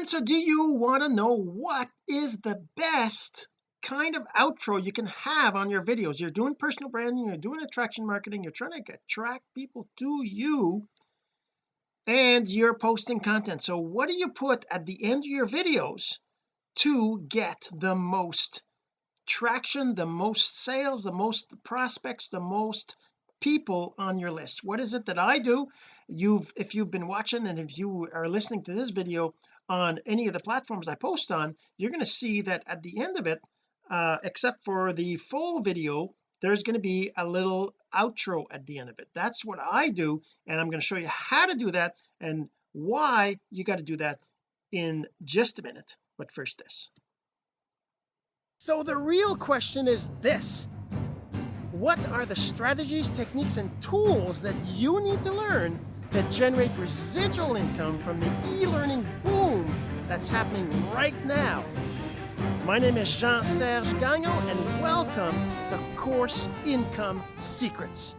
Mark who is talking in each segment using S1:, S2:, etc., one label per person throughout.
S1: and so do you want to know what is the best kind of outro you can have on your videos? You're doing personal branding you're doing attraction marketing you're trying to attract people to you and you're posting content. So what do you put at the end of your videos to get the most traction the most sales the most prospects the most people on your list? What is it that I do? You've if you've been watching and if you are listening to this video on any of the platforms I post on you're going to see that at the end of it uh, except for the full video there's going to be a little outro at the end of it. That's what I do and I'm going to show you how to do that and why you got to do that in just a minute. But first this. So the real question is this. What are the strategies techniques and tools that you need to learn to generate residual income from the e-learning boom that's happening right now. My name is Jean-Serge Gagnon and welcome to Course Income Secrets.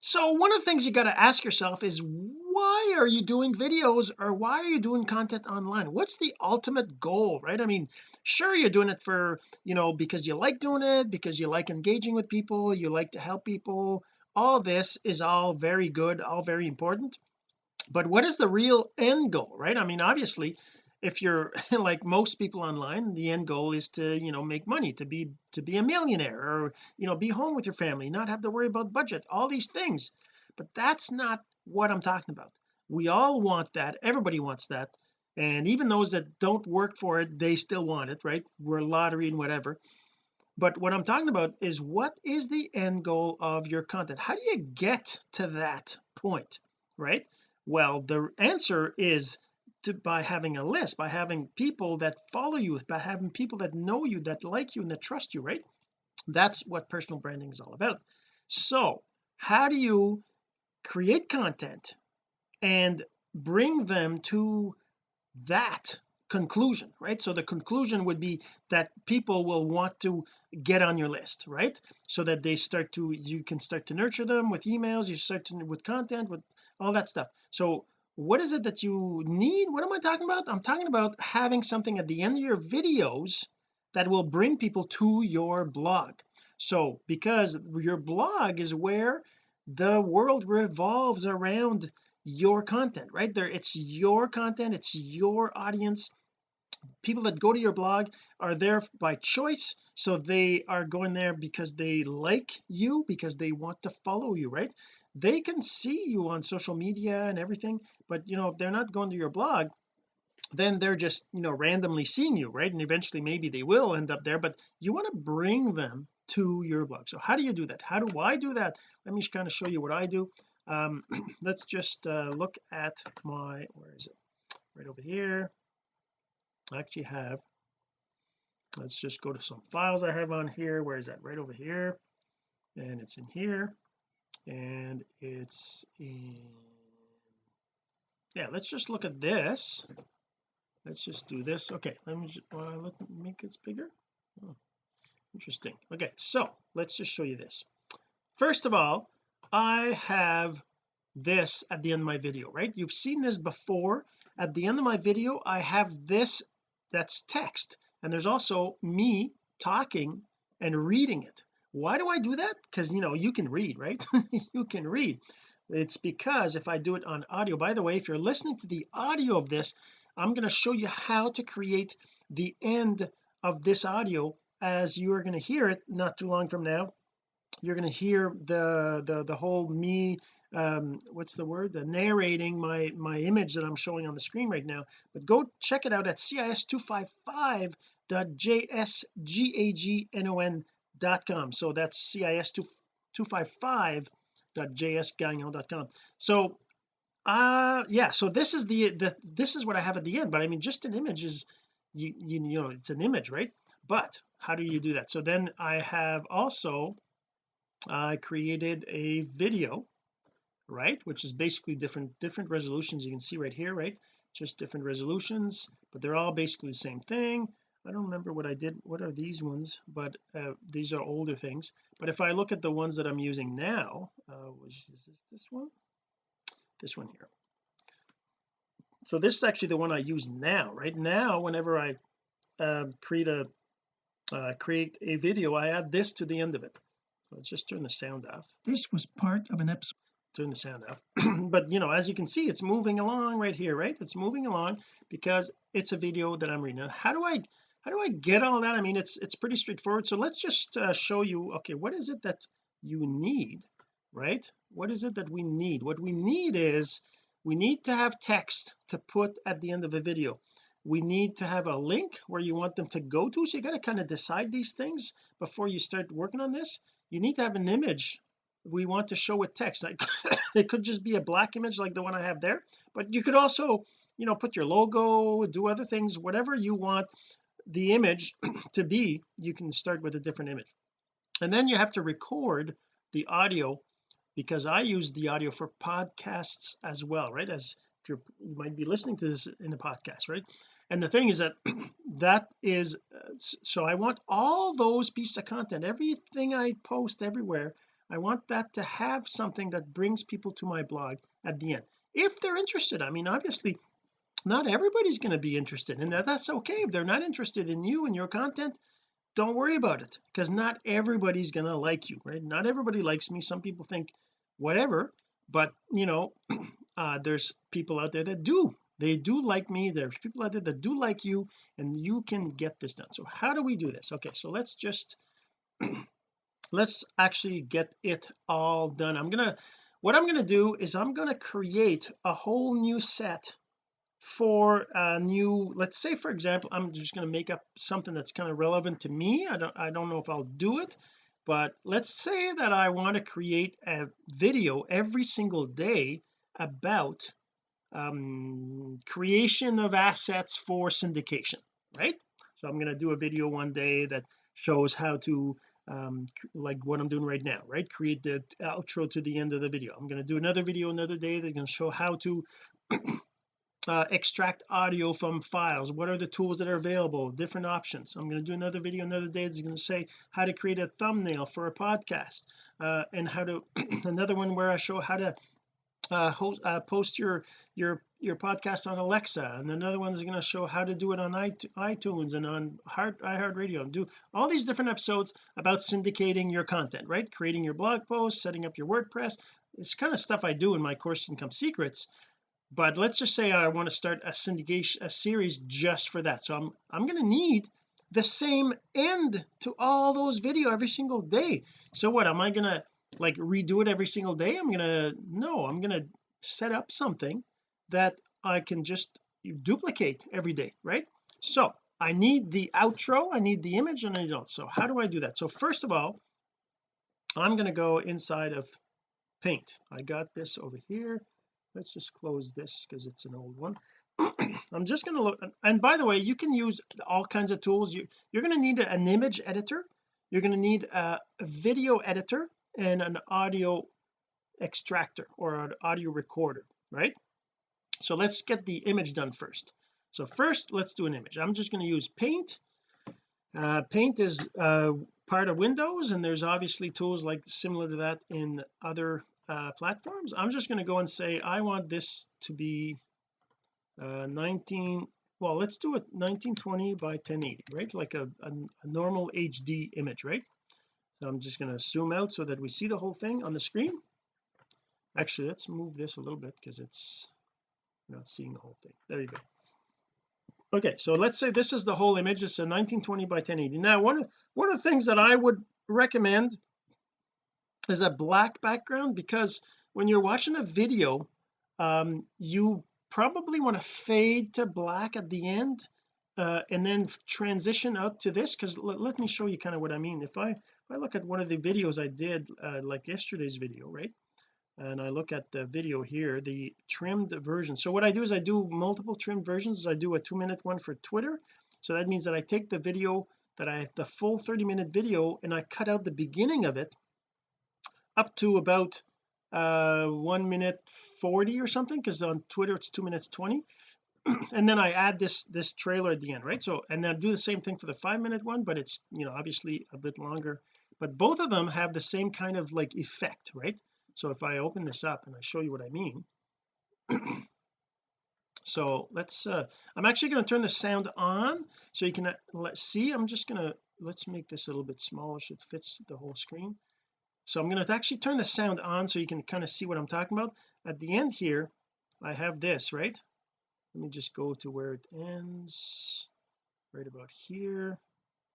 S1: So one of the things you got to ask yourself is why are you doing videos or why are you doing content online? What's the ultimate goal right? I mean sure you're doing it for you know because you like doing it because you like engaging with people you like to help people. All this is all very good all very important but what is the real end goal right? I mean obviously if you're like most people online the end goal is to you know make money to be to be a millionaire or you know be home with your family not have to worry about budget all these things. But that's not what I'm talking about. We all want that. Everybody wants that. And even those that don't work for it they still want it right? We're lottery and whatever. But what I'm talking about is what is the end goal of your content? How do you get to that point right well the answer is to, by having a list by having people that follow you by having people that know you that like you and that trust you right? That's what personal branding is all about. So how do you create content and bring them to that conclusion right? So the conclusion would be that people will want to get on your list right? So that they start to you can start to nurture them with emails you start to with content with all that stuff. So what is it that you need? What am I talking about? I'm talking about having something at the end of your videos that will bring people to your blog. So because your blog is where the world revolves around your content right? There it's your content it's your audience people that go to your blog are there by choice. So they are going there because they like you because they want to follow you right? They can see you on social media and everything but you know if they're not going to your blog then they're just you know randomly seeing you right? And eventually maybe they will end up there but you want to bring them to your blog. So how do you do that? How do I do that? Let me just kind of show you what I do. Um let's just uh, look at my where is it? Right over here I actually have let's just go to some files I have on here. Where is that? Right over here. And it's in here. And it's in yeah let's just look at this. Let's just do this. Okay let me just, uh, let me make this bigger. Oh, interesting. Okay so let's just show you this. First of all I have this at the end of my video right? You've seen this before. At the end of my video I have this that's text. And there's also me talking and reading it. Why do I do that? Because you know you can read right? You can read. It's because if I do it on audio by the way if you're listening to the audio of this I'm going to show you how to create the end of this audio as you are going to hear it not too long from now. You're going to hear the the the whole me um what's the word? The narrating my my image that I'm showing on the screen right now. But go check it out at cis255.jsgagnon.com so that's cis255.jsgagnon.com so uh yeah so this is the the this is what I have at the end. But I mean just an image is you you, you know it's an image right? But how do you do that? So then I have also I created a video right? Which is basically different different resolutions you can see right here right? Just different resolutions but they're all basically the same thing. I don't remember what I did what are these ones but uh, these are older things. But if I look at the ones that I'm using now uh, which is this, this one? This one here. So this is actually the one I use now right? Now whenever I uh, create a uh, create a video I add this to the end of it. So let's just turn the sound off. This was part of an episode turn the sound off but you know as you can see it's moving along right here right? It's moving along because it's a video that I'm reading. Now how do I how do I get all that? I mean it's it's pretty straightforward. So let's just uh, show you okay what is it that you need right? What is it that we need? What we need is we need to have text to put at the end of a video. We need to have a link where you want them to go to. So you got to kind of decide these things before you start working on this. You need to have an image we want to show with text. It could just be a black image like the one I have there but you could also you know put your logo do other things whatever you want the image to be you can start with a different image. And then you have to record the audio because I use the audio for podcasts as well right? As if you might be listening to this in a podcast right? And the thing is that that is uh, so I want all those pieces of content everything I post everywhere I want that to have something that brings people to my blog at the end if they're interested. I mean obviously not everybody's going to be interested in that. That's okay. If they're not interested in you and your content don't worry about it because not everybody's going to like you right? Not everybody likes me. Some people think whatever but you know uh there's people out there that do. They do like me. There's people out there that do like you and you can get this done. So how do we do this? Okay so let's just let's actually get it all done. I'm gonna what I'm gonna do is I'm gonna create a whole new set for a new let's say for example I'm just going to make up something that's kind of relevant to me. I don't I don't know if I'll do it but let's say that I want to create a video every single day about um, creation of assets for syndication right? So I'm going to do a video one day that shows how to um, like what I'm doing right now right? Create the outro to the end of the video. I'm going to do another video another day that's going to show how to uh, extract audio from files. What are the tools that are available? Different options. I'm going to do another video another day that's going to say how to create a thumbnail for a podcast uh, and how to another one where I show how to uh, host, uh, post your your your podcast on Alexa and another one is going to show how to do it on iTunes and on Heart iHeartRadio and do all these different episodes about syndicating your content right? Creating your blog post setting up your WordPress. It's kind of stuff I do in my course income secrets but let's just say I want to start a syndication a series just for that. So I'm I'm going to need the same end to all those video every single day. So what am I going to like redo it every single day? I'm gonna no I'm gonna set up something that I can just duplicate every day right? So I need the outro I need the image and I need all so how do I do that? So first of all I'm going to go inside of paint. I got this over here. Let's just close this because it's an old one. I'm just going to look and by the way you can use all kinds of tools. You, you're going to need an image editor. You're going to need a, a video editor and an audio extractor or an audio recorder right so let's get the image done first. So first let's do an image. I'm just going to use paint. Uh, paint is uh, part of Windows and there's obviously tools like similar to that in other uh, platforms. I'm just going to go and say I want this to be uh, 19 well let's do it 1920 by 1080 right? Like a, a, a normal HD image right? So I'm just going to zoom out so that we see the whole thing on the screen. Actually let's move this a little bit because it's not seeing the whole thing. There you go. Okay so let's say this is the whole image. It's a 1920 by 1080 now one of one of the things that I would recommend is a black background because when you're watching a video um you probably want to fade to black at the end uh, and then transition out to this because let, me show you kind of what I mean. If I if I look at one of the videos I did uh, like yesterday's video right and I look at the video here the trimmed version. So what I do is I do multiple trimmed versions. I do a two minute one for Twitter. So that means that I take the video that I the full 30 minute video and I cut out the beginning of it up to about uh one minute 40 or something because on Twitter it's two minutes 20 and then I add this this trailer at the end right? So and then I do the same thing for the five minute one but it's you know obviously a bit longer. But both of them have the same kind of like effect right so if I open this up and I show you what I mean so let's uh I'm actually going to turn the sound on so you can uh, let's see I'm just going to let's make this a little bit smaller so it fits the whole screen. So I'm going to actually turn the sound on so you can kind of see what I'm talking about. At the end here I have this right? Let me just go to where it ends right about here.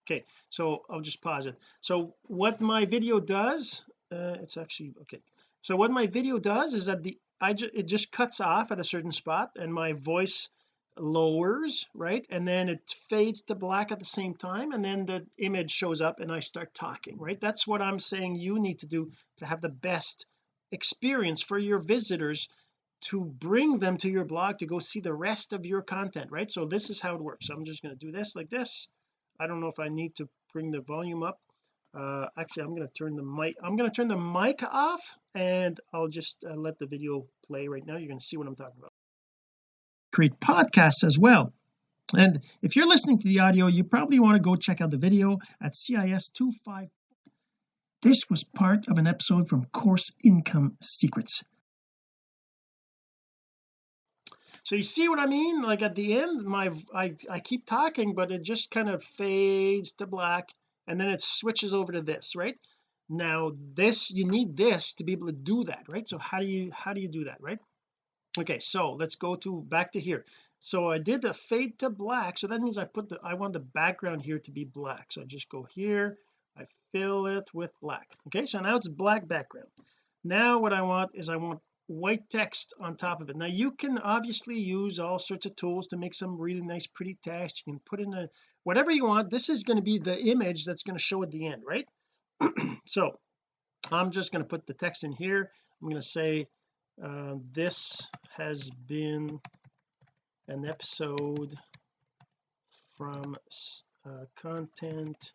S1: Okay so I'll just pause it. So what my video does uh, it's actually okay so what my video does is that the I just it just cuts off at a certain spot and my voice lowers right? And then it fades to black at the same time and then the image shows up and I start talking right? That's what I'm saying you need to do to have the best experience for your visitors to bring them to your blog to go see the rest of your content right? So this is how it works. I'm just going to do this like this. I don't know if I need to bring the volume up uh actually I'm going to turn the mic I'm going to turn the mic off and I'll just uh, let the video play right now. You're going to see what I'm talking about. Create podcasts as well. And if you're listening to the audio you probably want to go check out the video at CIS 25 this was part of an episode from course income secrets. So you see what I mean? Like at the end my I, I keep talking but it just kind of fades to black and then it switches over to this right? Now this you need this to be able to do that right? So how do you how do you do that right? Okay so let's go to back to here. So I did the fade to black. So that means I put the I want the background here to be black. So I just go here I fill it with black. Okay so now it's black background. Now what I want is I want white text on top of it. Now you can obviously use all sorts of tools to make some really nice pretty text. You can put in a whatever you want. This is going to be the image that's going to show at the end right? So I'm just going to put the text in here. I'm going to say uh, this has been an episode from uh, content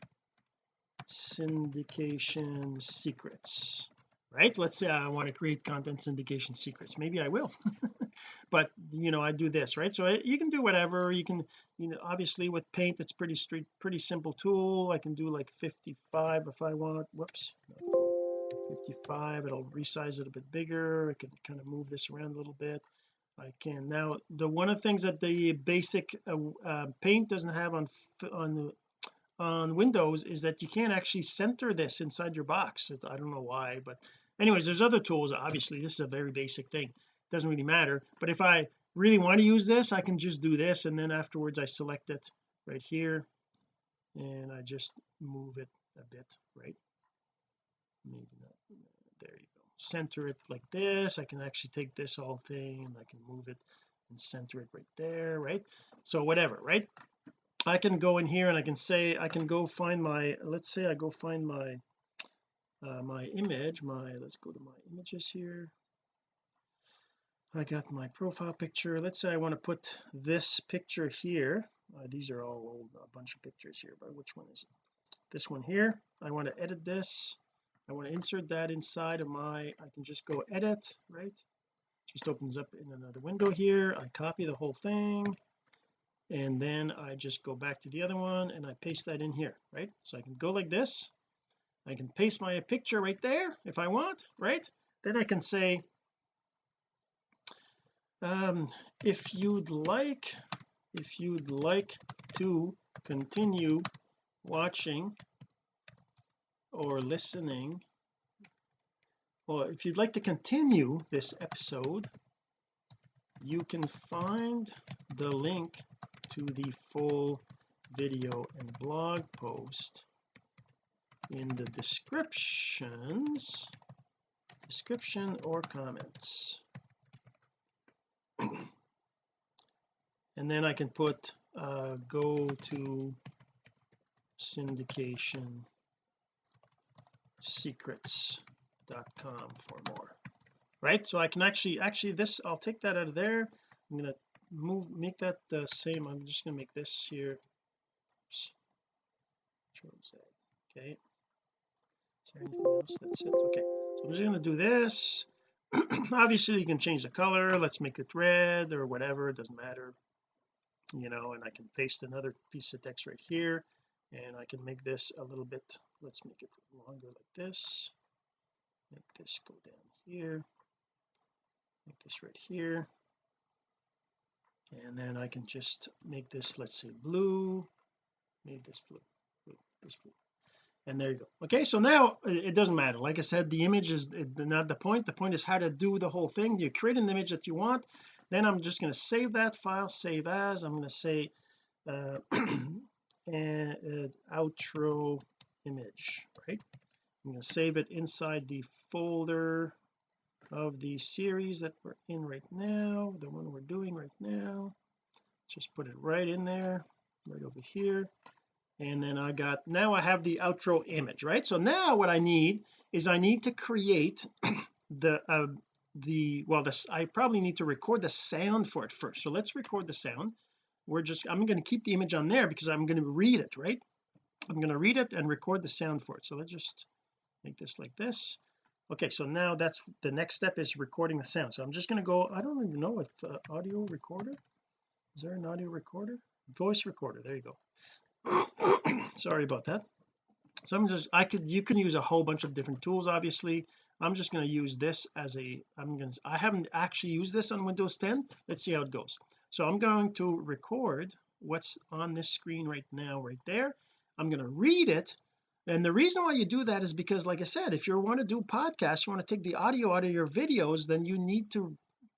S1: syndication secrets right? Let's say I want to create content syndication secrets. Maybe I will. But you know I do this right? So I, you can do whatever. You can you know obviously with paint it's pretty street pretty simple tool. I can do like 55 if I want. Whoops. 55 it'll resize it a bit bigger. I can kind of move this around a little bit. I can. Now the one of the things that the basic uh, uh, paint doesn't have on on on Windows is that you can't actually center this inside your box. I don't know why but anyways there's other tools. Obviously this is a very basic thing. It doesn't really matter. But if I really want to use this I can just do this and then afterwards I select it right here and I just move it a bit right? Maybe not. There you go. Center it like this. I can actually take this whole thing and I can move it and center it right there right? So whatever right I can go in here and I can say I can go find my let's say I go find my uh, my image my let's go to my images here. I got my profile picture. Let's say I want to put this picture here. Uh, these are all old a bunch of pictures here but which one is it? This one here. I want to edit this. I want to insert that inside of my I can just go edit right? Just opens up in another window here. I copy the whole thing and then I just go back to the other one and I paste that in here right? So I can go like this. I can paste my picture right there if I want right? Then I can say um if you'd like if you'd like to continue watching or listening well if you'd like to continue this episode you can find the link to the full video and blog post in the descriptions description or comments. And then I can put uh, go to syndication secrets.com for more right? So I can actually actually this I'll take that out of there. I'm going to move make that the same. I'm just going to make this here. Okay. Is there anything else that's it? Okay so I'm just going to do this. Obviously you can change the color. Let's make it red or whatever. It doesn't matter you know and I can paste another piece of text right here and I can make this a little bit let's make it longer like this. Make this go down here make this right here. And then I can just make this let's say blue. Make this blue, blue this blue. And there you go. Okay so now it doesn't matter. Like I said the image is not the point. The point is how to do the whole thing. You create an image that you want. Then I'm just going to save that file save as. I'm going to say uh, and uh, outro image right? I'm going to save it inside the folder of the series that we're in right now the one we're doing right now. Just put it right in there right over here. And then I got now I have the outro image right? So now what I need is I need to create the uh the well this I probably need to record the sound for it first. So let's record the sound. We're just I'm going to keep the image on there because I'm going to read it right? I'm going to read it and record the sound for it. So let's just make this like this okay so now that's the next step is recording the sound. So I'm just going to go I don't even know if uh, audio recorder is there an audio recorder? Voice recorder there you go. Sorry about that. So I'm just I could you can use a whole bunch of different tools obviously. I'm just going to use this as a I'm going to I haven't actually used this on Windows 10 let's see how it goes. So I'm going to record what's on this screen right now right there. I'm going to read it and the reason why you do that is because like I said if you want to do podcasts you want to take the audio out of your videos then you need to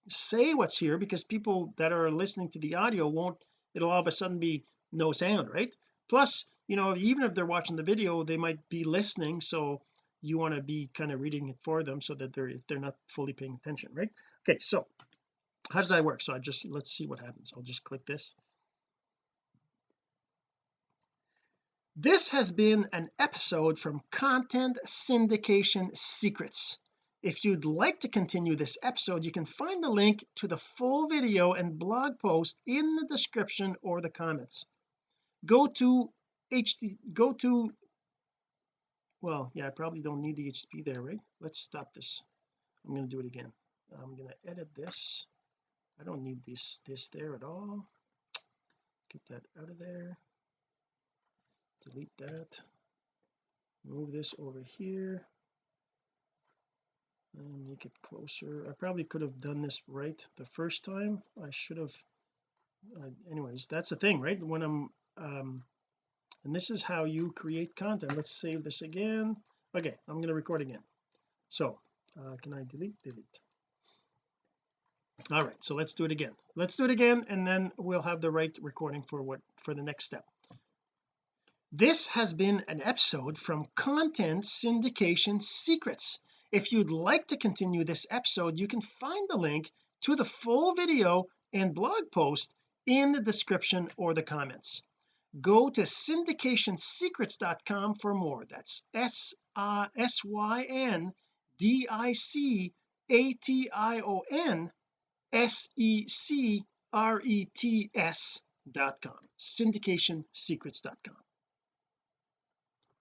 S1: say what's here because people that are listening to the audio won't it'll all of a sudden be no sound right? Plus you know even if they're watching the video they might be listening so you want to be kind of reading it for them so that they're if they're not fully paying attention right? Okay so how does that work? So I just let's see what happens. I'll just click this this has been an episode from content syndication secrets. If you'd like to continue this episode you can find the link to the full video and blog post in the description or the comments. Go to HD go to well yeah I probably don't need the HTTP there right? Let's stop this. I'm going to do it again. I'm going to edit this. I don't need this this there at all. Get that out of there delete that. Move this over here. And make it closer. I probably could have done this right the first time. I should have uh, anyways that's the thing right? When I'm um and this is how you create content. Let's save this again. Okay I'm going to record again. So uh, can I delete? Delete. All right so let's do it again. Let's do it again and then we'll have the right recording for what for the next step this has been an episode from content syndication secrets. If you'd like to continue this episode you can find the link to the full video and blog post in the description or the comments. Go to syndicationsecrets.com for more. That's s uh, s y n d i c a t i o n s e c r e t s dot com. Syndicationsecrets.com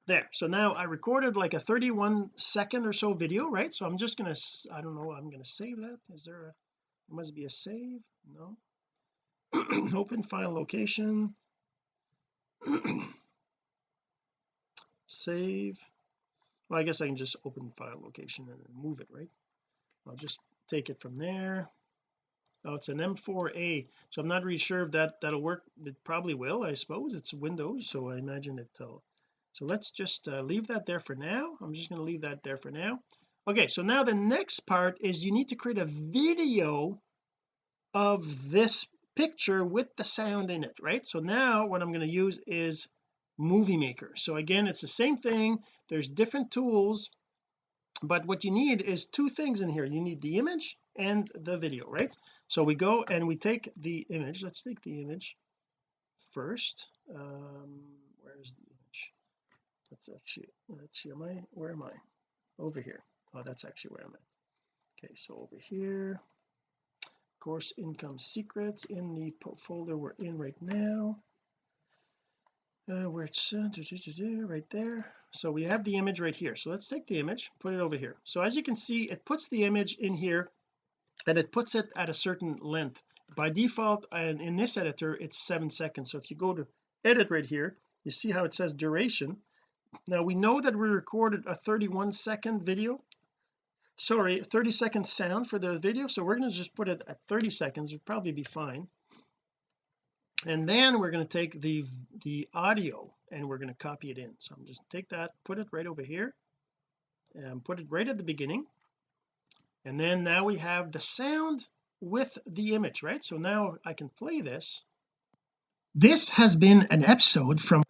S1: there. So now I recorded like a 31 second or so video right? So I'm just gonna I don't know I'm gonna save that. Is there a there must be a save? No. Open file location. Save. Well I guess I can just open file location and then move it right? I'll just take it from there. Oh it's an M4A so I'm not really sure if that that'll work. It probably will I suppose. It's Windows so I imagine it'll uh, so let's just uh, leave that there for now. I'm just going to leave that there for now. Okay so now the next part is you need to create a video of this picture with the sound in it right? So now what I'm going to use is movie maker. So again it's the same thing. There's different tools but what you need is two things in here. You need the image and the video right? So we go and we take the image. Let's take the image first. Um where's that's actually let's see am I where am I? Over here. Oh that's actually where I'm at. Okay so over here. Course income secrets in the folder we're in right now. Uh, where it's uh, right there. So we have the image right here. So let's take the image put it over here. So as you can see it puts the image in here and it puts it at a certain length. By default and in this editor it's seven seconds. So if you go to edit right here you see how it says duration now we know that we recorded a 31 second video. Sorry 30 second sound for the video so we're going to just put it at 30 seconds. It'd probably be fine. And then we're going to take the the audio and we're going to copy it in. So I'm just take that put it right over here and put it right at the beginning. And then now we have the sound with the image right? So now I can play this. This has been an episode from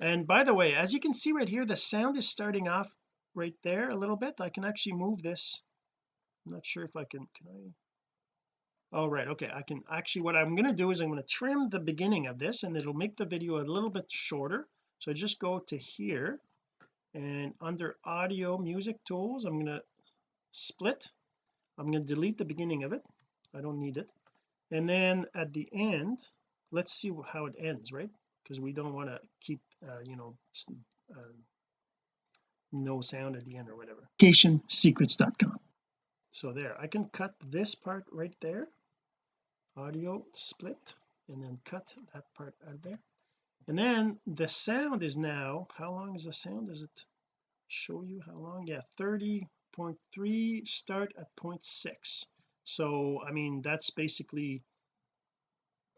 S1: and by the way as you can see right here the sound is starting off right there a little bit. I can actually move this. I'm not sure if I can can I? All right okay I can actually what I'm going to do is I'm going to trim the beginning of this and it'll make the video a little bit shorter. So just go to here and under audio music tools I'm going to split. I'm going to delete the beginning of it. I don't need it. And then at the end let's see how it ends right? Because we don't want to keep uh, you know uh, no sound at the end or whatever. Secrets.com so there I can cut this part right there audio split and then cut that part out of there. And then the sound is now how long is the sound? Does it show you how long? Yeah 30.3 start at 0.6 so I mean that's basically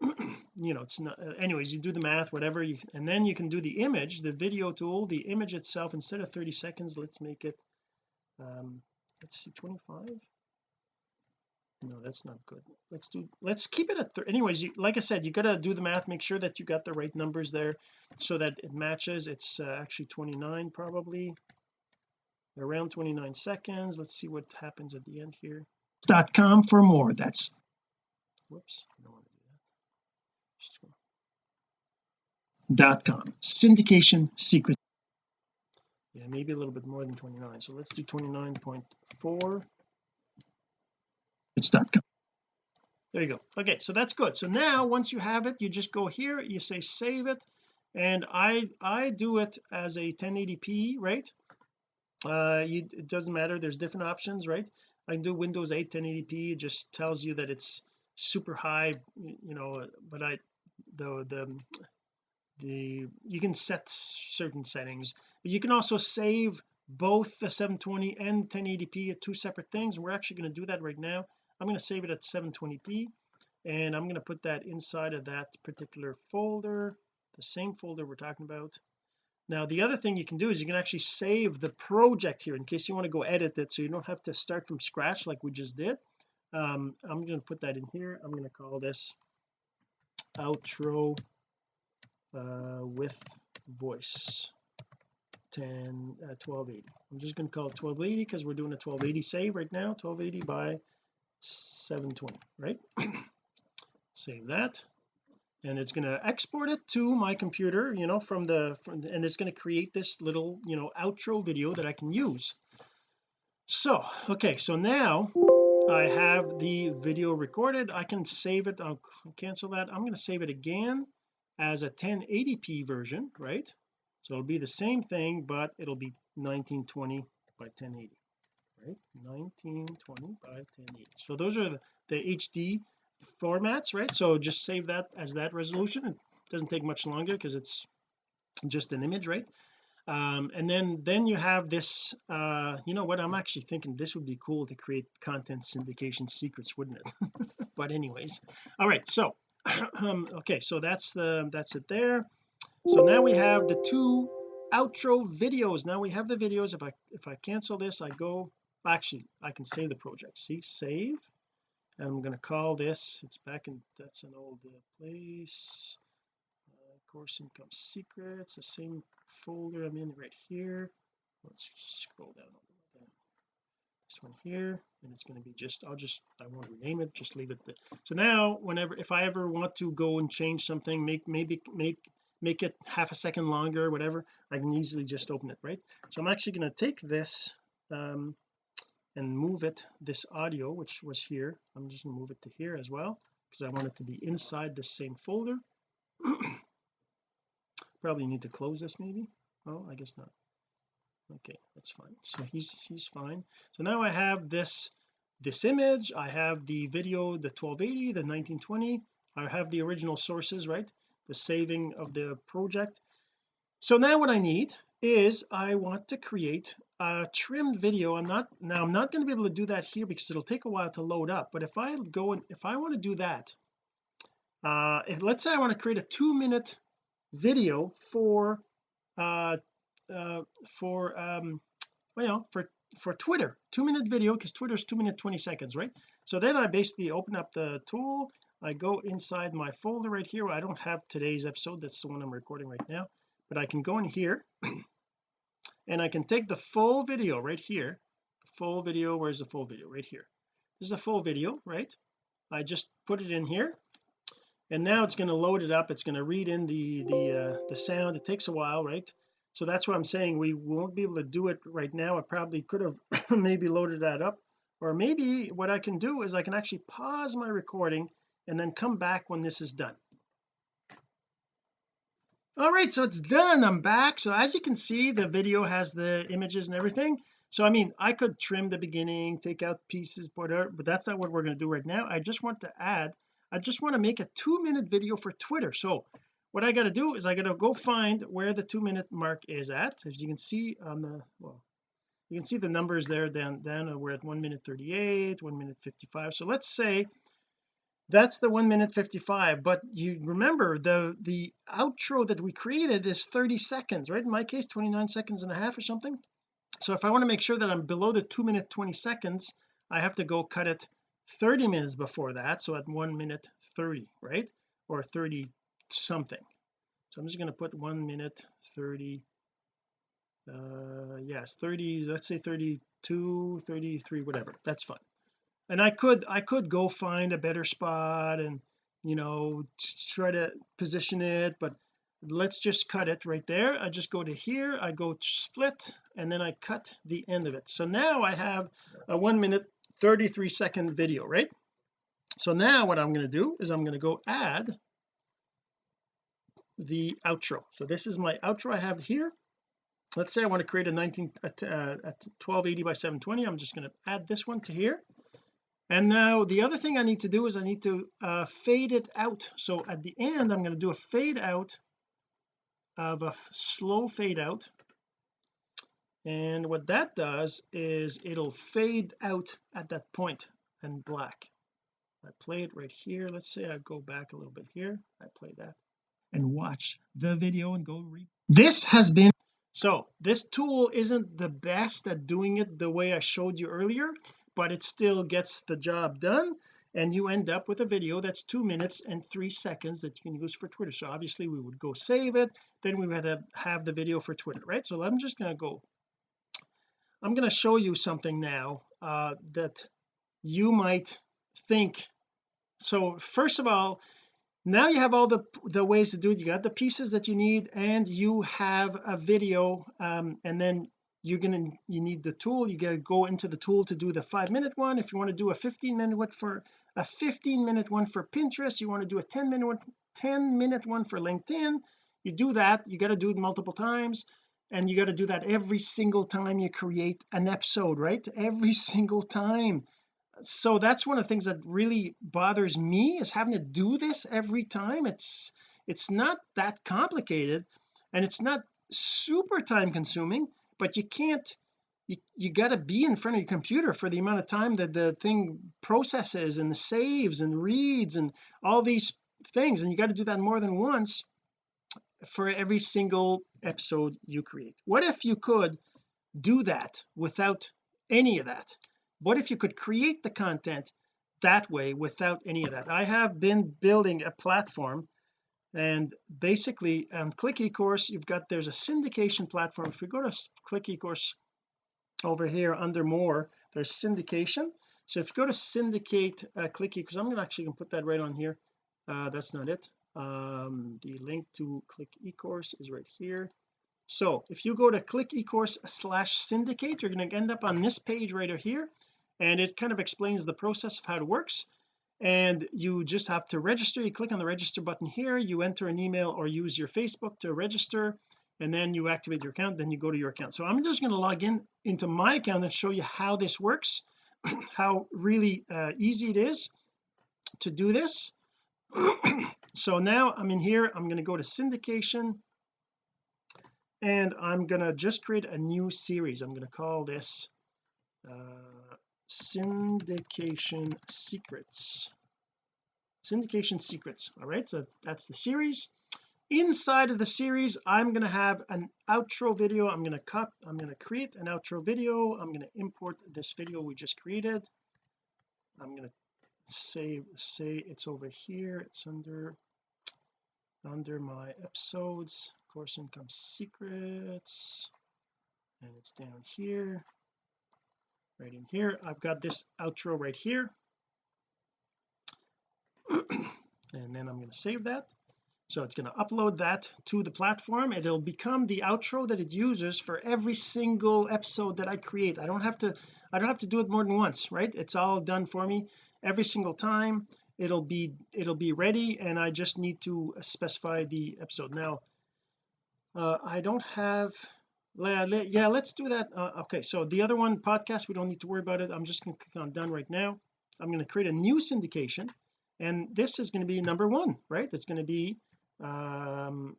S1: you know it's not uh, anyways you do the math whatever you and then you can do the image the video tool the image itself instead of 30 seconds let's make it um let's see 25 no that's not good. Let's do let's keep it at 30 anyways you, like I said you got to do the math make sure that you got the right numbers there so that it matches it's uh, actually 29 probably. Around 29 seconds let's see what happens at the end here. Dot com for more that's whoops I don't want to dot com. Syndication secret. Yeah maybe a little bit more than 29 so let's do 29.4 it's dot com. There you go. Okay so that's good. So now once you have it you just go here you say save it and I I do it as a 1080p right? Uh you, it doesn't matter. There's different options right? I can do Windows 8 1080p it just tells you that it's super high you know uh, but I the the the you can set certain settings but you can also save both the 720 and 1080p at two separate things. We're actually going to do that right now. I'm going to save it at 720p and I'm going to put that inside of that particular folder the same folder we're talking about. Now the other thing you can do is you can actually save the project here in case you want to go edit it so you don't have to start from scratch like we just did um, I'm going to put that in here. I'm going to call this outro uh, with voice. 10 uh, 1280 I'm just going to call it 1280 because we're doing a 1280 save right now. 1280 by 720 right? Save that. And it's going to export it to my computer you know from the from the, and it's going to create this little you know outro video that I can use. So okay so now I have the video recorded. I can save it. I'll cancel that. I'm going to save it again as a 1080p version right? So it'll be the same thing but it'll be 1920 by 1080 right? 1920 by 1080 so those are the, the HD formats right? So just save that as that resolution. It doesn't take much longer because it's just an image right um, and then then you have this uh you know what? I'm actually thinking this would be cool to create content syndication secrets wouldn't it? But anyways. All right so um okay so that's the that's it there. So now we have the two outro videos. Now we have the videos. If I if I cancel this I go actually I can save the project. See save. And I'm going to call this it's back in that's an old uh, place course income secrets the same folder I'm in right here. Let's just scroll down a little this one here and it's going to be just I'll just I won't rename it just leave it there. So now whenever if I ever want to go and change something make maybe make make it half a second longer or whatever I can easily just open it right? So I'm actually going to take this um and move it this audio which was here. I'm just going to move it to here as well because I want it to be inside the same folder probably need to close this maybe? Oh I guess not. Okay that's fine. So he's he's fine. So now I have this this image. I have the video the 1280 the 1920 I have the original sources right? The saving of the project. So now what I need is I want to create a trimmed video. I'm not now I'm not going to be able to do that here because it'll take a while to load up but if I go and if I want to do that uh if let's say I want to create a two minute video for uh uh for um well for for Twitter. Two minute video because Twitter's two minute 20 seconds right? So then I basically open up the tool. I go inside my folder right here. I don't have today's episode. That's the one I'm recording right now. But I can go in here and I can take the full video right here. Full video. Where's the full video? Right here. This is a full video right? I just put it in here and now it's going to load it up. It's going to read in the the uh, the sound. It takes a while right? So that's what I'm saying. We won't be able to do it right now. I probably could have maybe loaded that up. Or maybe what I can do is I can actually pause my recording and then come back when this is done. All right so it's done. I'm back. So as you can see the video has the images and everything. So I mean I could trim the beginning take out pieces whatever but that's not what we're going to do right now. I just want to add I just want to make a two minute video for Twitter. So what I got to do is I got to go find where the two minute mark is at. As you can see on the well you can see the numbers there then then uh, we're at one minute 38 one minute 55 so let's say that's the one minute 55 but you remember the the outro that we created is 30 seconds right? In my case 29 seconds and a half or something. So if I want to make sure that I'm below the two minute 20 seconds I have to go cut it 30 minutes before that so at one minute 30 right? Or 30 something. So I'm just going to put one minute 30 uh yes 30 let's say 32 33 whatever. That's fine. And I could I could go find a better spot and you know try to position it but let's just cut it right there. I just go to here I go split and then I cut the end of it. So now I have a one minute 33 second video right? So now what I'm going to do is I'm going to go add the outro. So this is my outro I have here. Let's say I want to create a 19 a, a 1280 by 720 I'm just going to add this one to here. And now the other thing I need to do is I need to uh, fade it out. So at the end I'm going to do a fade out of a slow fade out and what that does is it'll fade out at that point and black. I play it right here. Let's say I go back a little bit here. I play that and watch the video and go read this has been so this tool isn't the best at doing it the way I showed you earlier but it still gets the job done. And you end up with a video that's two minutes and three seconds that you can use for Twitter. So obviously we would go save it. Then we would have, have the video for Twitter right? So I'm just going to go I'm going to show you something now uh, that you might think. So first of all now you have all the the ways to do it. You got the pieces that you need and you have a video um, and then you're gonna you need the tool. You gotta go into the tool to do the five minute one. If you want to do a 15 minute one for a 15 minute one for Pinterest you want to do a 10 minute one 10 minute one for LinkedIn you do that. You got to do it multiple times and you got to do that every single time you create an episode right? Every single time. So that's one of the things that really bothers me is having to do this every time. It's it's not that complicated and it's not super time consuming but you can't you, you got to be in front of your computer for the amount of time that the thing processes and saves and reads and all these things and you got to do that more than once for every single episode you create. What if you could do that without any of that? What if you could create the content that way without any of that? I have been building a platform and basically on click ecourse you've got there's a syndication platform. If we go to click ecourse over here under more there's syndication. So if you go to syndicate uh, click ecourse I'm gonna actually gonna put that right on here. Uh, that's not it um, the link to click ecourse is right here. So if you go to click ecourse slash syndicate you're going to end up on this page right here and it kind of explains the process of how it works. And you just have to register. You click on the register button here you enter an email or use your Facebook to register and then you activate your account then you go to your account. So I'm just going to log in into my account and show you how this works how really uh, easy it is to do this so now I'm in here I'm going to go to syndication and I'm going to just create a new series. I'm going to call this uh, syndication secrets. Syndication secrets all right so that's the series. Inside of the series I'm going to have an outro video. I'm going to cut I'm going to create an outro video. I'm going to import this video we just created. I'm going to save say it's over here it's under under my episodes. Course income secrets and it's down here right in here. I've got this outro right here. And then I'm going to save that so it's going to upload that to the platform it'll become the outro that it uses for every single episode that I create. I don't have to I don't have to do it more than once right? It's all done for me every single time. It'll be it'll be ready and I just need to specify the episode. Now uh, I don't have yeah let's do that. Uh, okay so the other one podcast we don't need to worry about it. I'm just going to click on done right now. I'm going to create a new syndication and this is going to be number one right? It's going to be um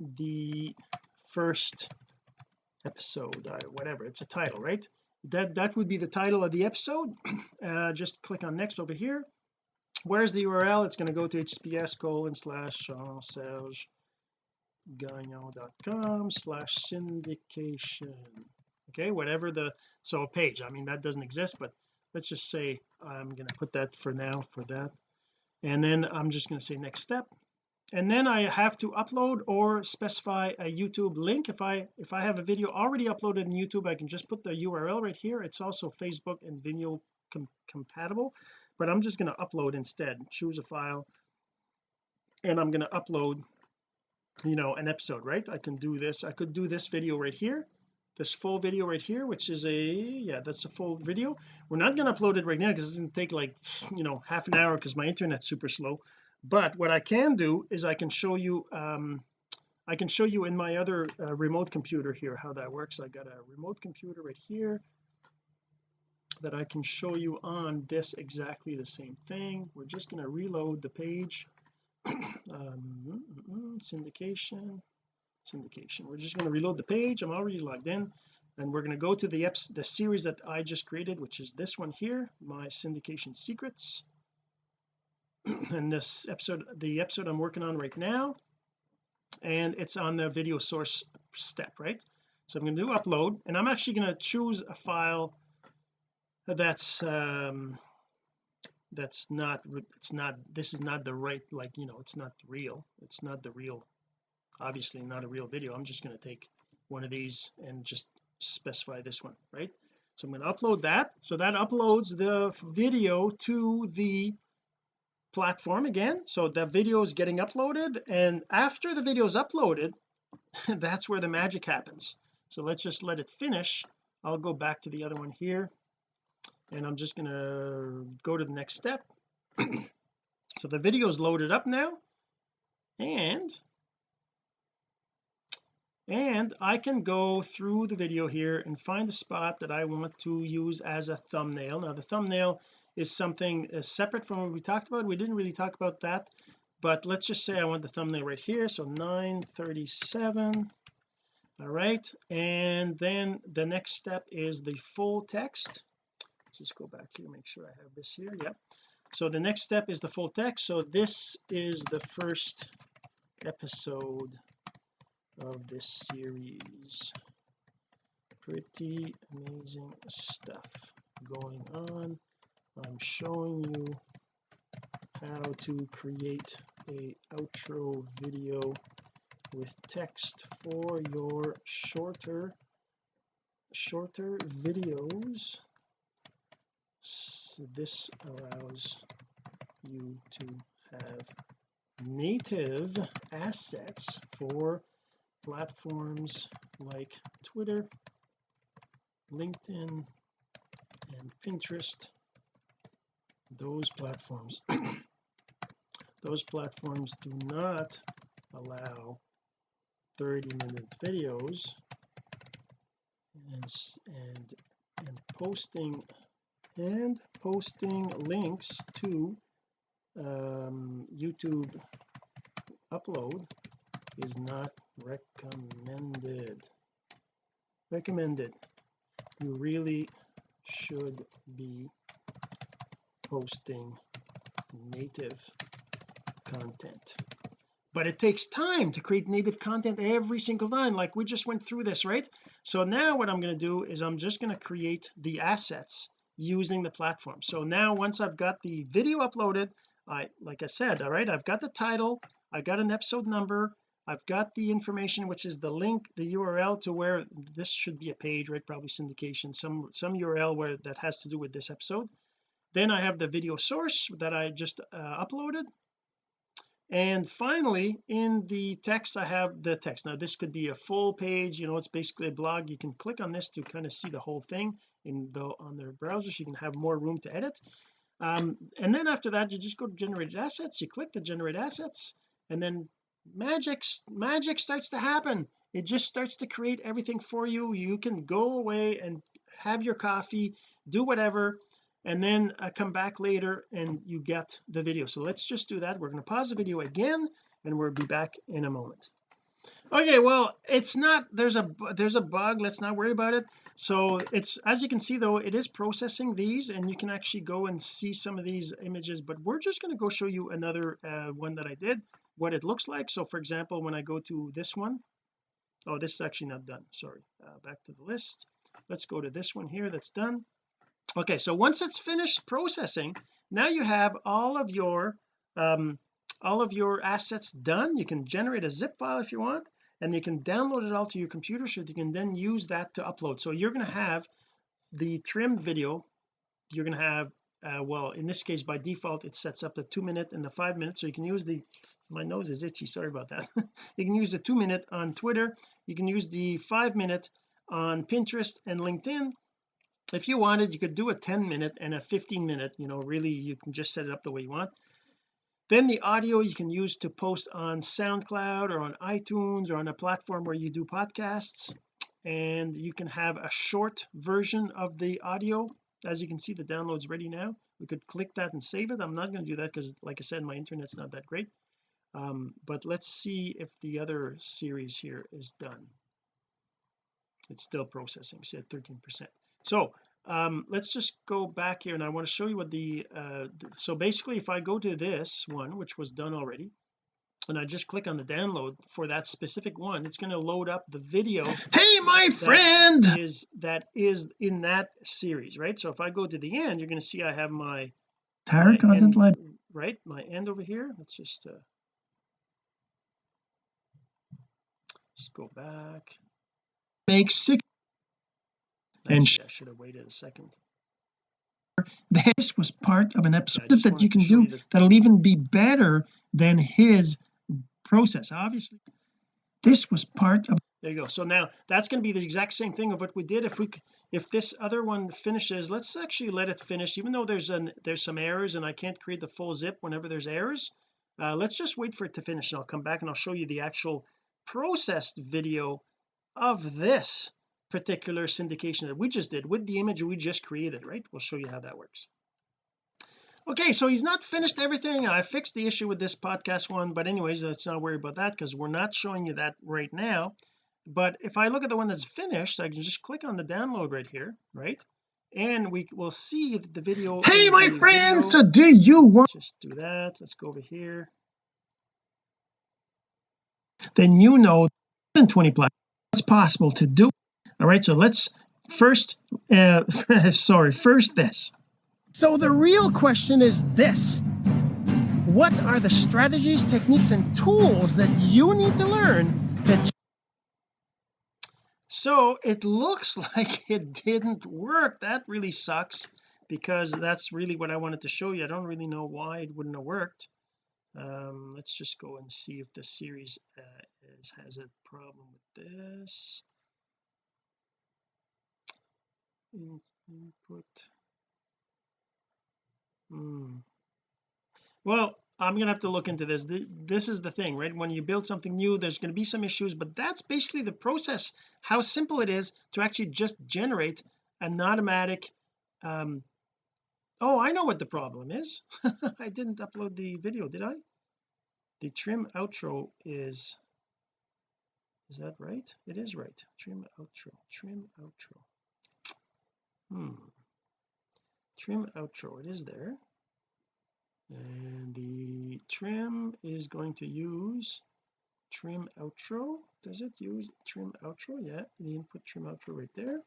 S1: the first episode uh, whatever it's a title right? That that would be the title of the episode. Uh, just click on next over here. Where's the URL it's going to go to https colon slash Serge gagnon.com slash syndication. Okay whatever the so a page I mean that doesn't exist but let's just say I'm going to put that for now for that. And then I'm just going to say next step and then I have to upload or specify a YouTube link. If I if I have a video already uploaded in YouTube I can just put the URL right here. It's also Facebook and Vimeo com compatible but I'm just going to upload instead. Choose a file and I'm going to upload you know an episode right? I can do this. I could do this video right here this full video right here which is a yeah that's a full video. We're not going to upload it right now because it's going to take like you know half an hour because my internet's super slow but what I can do is I can show you um I can show you in my other uh, remote computer here how that works. I got a remote computer right here that I can show you on this exactly the same thing. We're just going to reload the page. Um, syndication syndication. We're just going to reload the page. I'm already logged in. And we're going to go to the the series that I just created which is this one here my syndication secrets and this episode the episode I'm working on right now and it's on the video source step right? So I'm going to do upload and I'm actually going to choose a file that's um that's not it's not this is not the right like you know it's not real. It's not the real obviously not a real video. I'm just going to take one of these and just specify this one right? So I'm going to upload that. So that uploads the video to the platform again. So the video is getting uploaded and after the video is uploaded that's where the magic happens. So let's just let it finish. I'll go back to the other one here and I'm just to go to the next step. So the video is loaded up now and and I can go through the video here and find the spot that I want to use as a thumbnail. Now the thumbnail is something uh, separate from what we talked about. We didn't really talk about that but let's just say I want the thumbnail right here so 937 all right and then the next step is the full text. Let's just go back here make sure I have this here yep. So the next step is the full text so this is the first episode of this series. Pretty amazing stuff going on I'm showing you how to create a outro video with text for your shorter shorter videos. So this allows you to have native assets for platforms like Twitter LinkedIn and Pinterest those platforms those platforms do not allow 30 minute videos and and and posting and posting links to um, YouTube upload is not recommended. Recommended. You really should be posting native content. But it takes time to create native content every single time. Like we just went through this right? So now what I'm going to do is I'm just going to create the assets using the platform. So now once I've got the video uploaded I like I said all right I've got the title I got an episode number I've got the information which is the link the URL to where this should be a page right? Probably syndication some some URL where that has to do with this episode then I have the video source that I just uh, uploaded. And finally in the text I have the text. Now this could be a full page you know it's basically a blog. You can click on this to kind of see the whole thing in the on their browsers you can have more room to edit. Um, and then after that you just go to generated assets. You click the generate assets and then magic magic starts to happen. It just starts to create everything for you. You can go away and have your coffee do whatever and then uh, come back later and you get the video. So let's just do that. We're going to pause the video again and we'll be back in a moment. Okay well it's not there's a there's a bug. Let's not worry about it. So it's as you can see though it is processing these and you can actually go and see some of these images but we're just going to go show you another uh, one that I did what it looks like. So for example when I go to this one oh this is actually not done. Sorry uh, back to the list. Let's go to this one here that's done okay so once it's finished processing now you have all of your um all of your assets done. You can generate a zip file if you want and you can download it all to your computer so that you can then use that to upload. So you're going to have the trimmed video you're going to have uh, well in this case by default it sets up the two minute and the five minute so you can use the my nose is itchy sorry about that. You can use the two minute on Twitter you can use the five minute on Pinterest and LinkedIn if you wanted you could do a 10 minute and a 15 minute you know really you can just set it up the way you want. Then the audio you can use to post on SoundCloud or on iTunes or on a platform where you do podcasts. And you can have a short version of the audio. As you can see the download's ready now. We could click that and save it. I'm not going to do that because like I said my internet's not that great. Um, but let's see if the other series here is done. It's still processing see at 13 percent so um, let's just go back here and I want to show you what the uh, so basically if I go to this one which was done already and I just click on the download for that specific one it's going to load up the video hey my friend! is that is in that series right? So if I go to the end you're going to see I have my entire content line right my end over here. Let's just uh just go back. Make six and I should have waited a second. This was part of an episode that you can do that'll even be better than his process obviously. This was part of there you go. So now that's going to be the exact same thing of what we did. If we if this other one finishes let's actually let it finish. Even though there's an there's some errors and I can't create the full zip whenever there's errors uh, let's just wait for it to finish and I'll come back and I'll show you the actual processed video of this particular syndication that we just did with the image we just created right? We'll show you how that works. Okay so he's not finished everything. I fixed the issue with this podcast one but anyways let's not worry about that because we're not showing you that right now. But if I look at the one that's finished I can just click on the download right here right? And we will see that the video hey my friends so do you want just do that. Let's go over here. Then you know in 20 plus it's possible to do all right so let's first uh sorry first this. So the real question is this. What are the strategies techniques and tools that you need to learn to so it looks like it didn't work. That really sucks because that's really what I wanted to show you. I don't really know why it wouldn't have worked. Um let's just go and see if the series uh, is, has a problem with this in, input. Hmm. well I'm gonna have to look into this. This is the thing right? When you build something new there's going to be some issues but that's basically the process how simple it is to actually just generate an automatic um oh I know what the problem is. I didn't upload the video did I? The trim outro is is that right? It is right. Trim outro trim outro hmm. Trim outro it is there. And the trim is going to use trim outro. Does it use trim outro yeah the input trim outro right there.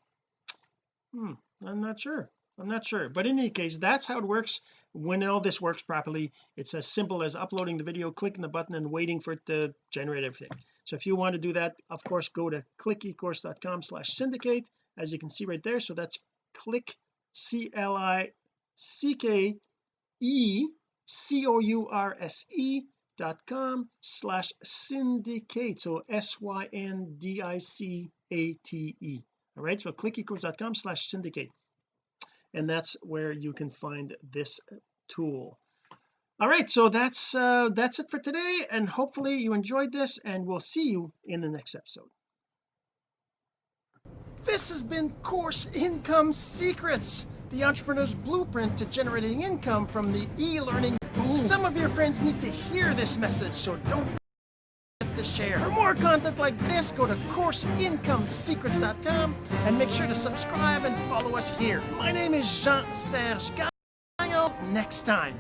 S1: Hmm I'm not sure. I'm not sure. But in any case that's how it works. When all this works properly it's as simple as uploading the video clicking the button and waiting for it to generate everything. So if you want to do that of course go to clickecourse.com slash syndicate as you can see right there. So that's click C L I C K E C O U R S E dot com slash syndicate. So s-y-n-d-i-c-a-t-e all right so clickecourse.com slash syndicate. And that's where you can find this tool. All right so that's uh that's it for today. And hopefully you enjoyed this and we'll see you in the next episode this has been course income secrets the entrepreneur's blueprint to generating income from the e-learning. Boom some of your friends need to hear this message so don't forget to share. For more content like this go to courseincomesecrets.com and make sure to subscribe and follow us here. My name is Jean-Serge Gagnon. Next time